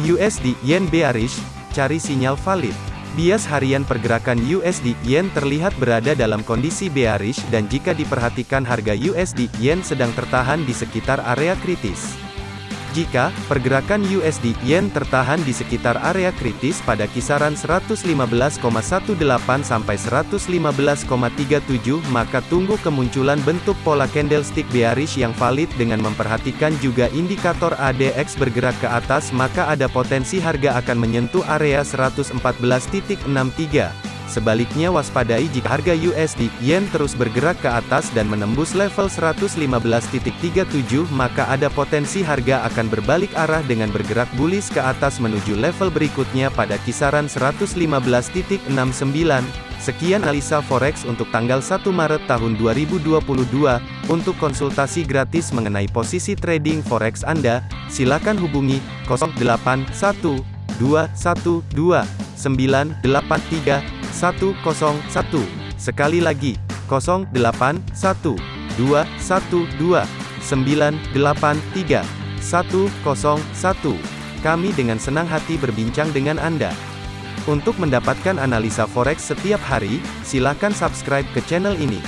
USD Yen bearish, cari sinyal valid. Bias harian pergerakan USD Yen terlihat berada dalam kondisi bearish dan jika diperhatikan harga USD Yen sedang tertahan di sekitar area kritis. Jika pergerakan USD Yen tertahan di sekitar area kritis pada kisaran 115,18 sampai 115,37 maka tunggu kemunculan bentuk pola candlestick bearish yang valid dengan memperhatikan juga indikator ADX bergerak ke atas maka ada potensi harga akan menyentuh area 114.63 Sebaliknya waspadai jika harga USD Yen terus bergerak ke atas dan menembus level 115.37 maka ada potensi harga akan berbalik arah dengan bergerak bullish ke atas menuju level berikutnya pada kisaran 115.69. Sekian analisa forex untuk tanggal 1 Maret tahun 2022. Untuk konsultasi gratis mengenai posisi trading forex Anda, silakan hubungi 081212 983 101. Sekali lagi, 081 212 983 101. Kami dengan senang hati berbincang dengan Anda. Untuk mendapatkan analisa forex setiap hari, silakan subscribe ke channel ini.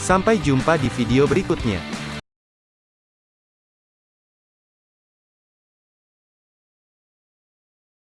Sampai jumpa di video berikutnya.